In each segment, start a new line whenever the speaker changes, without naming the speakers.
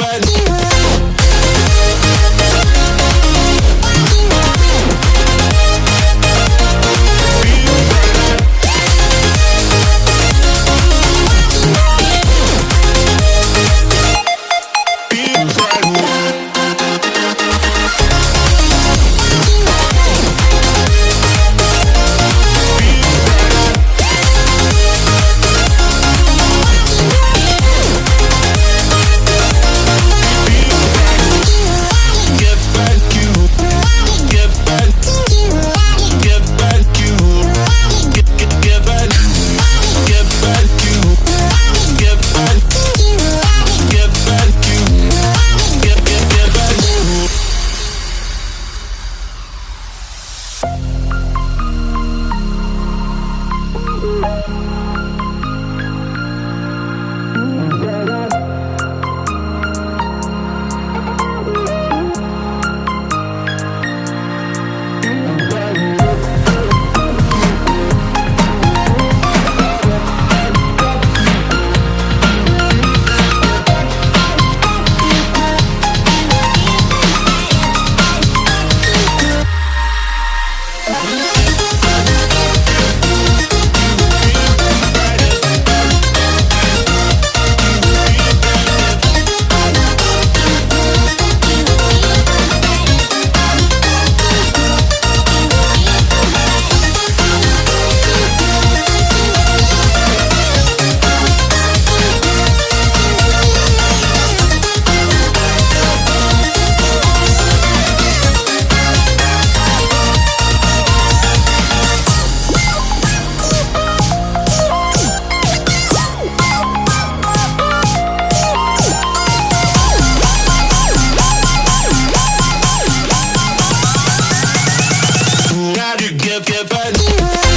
bad. bed.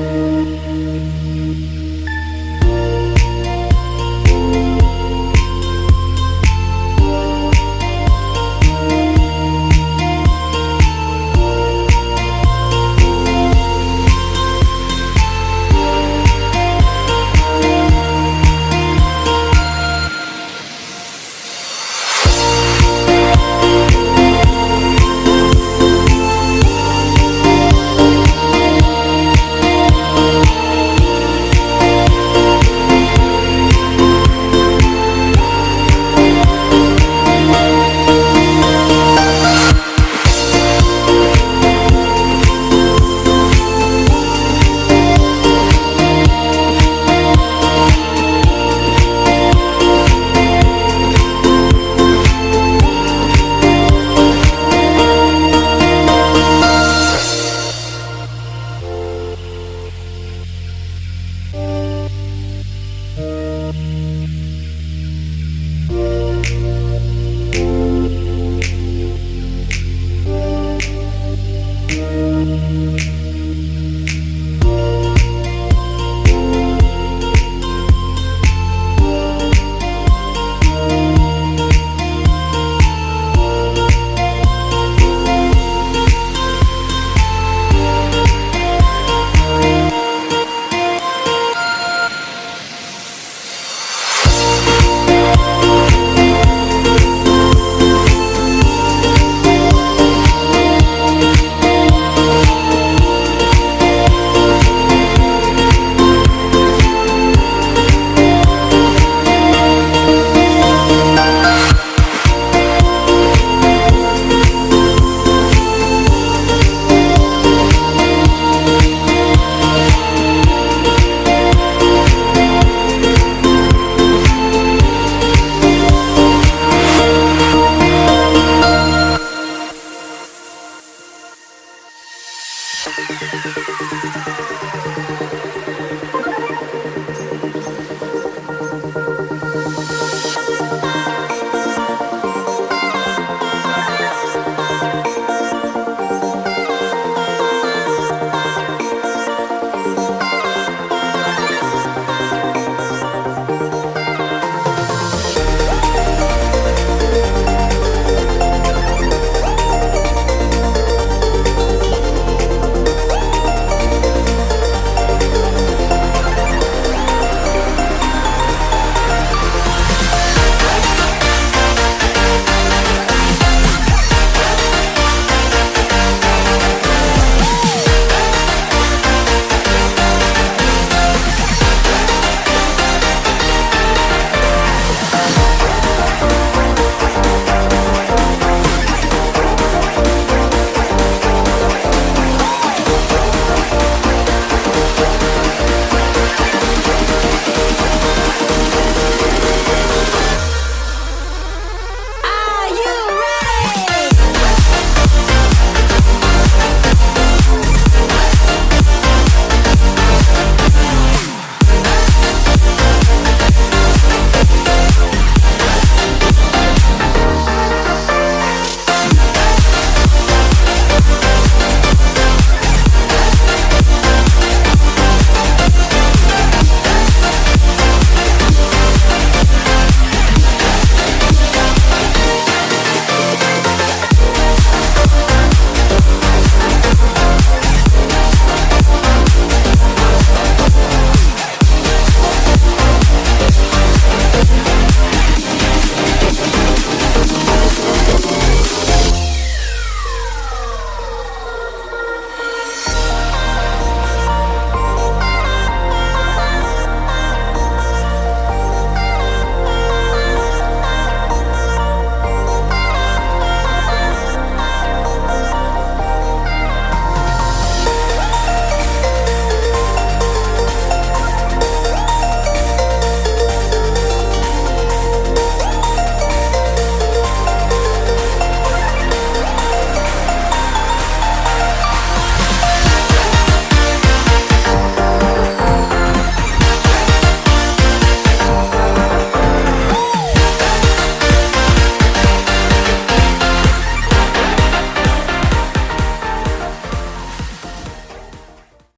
you.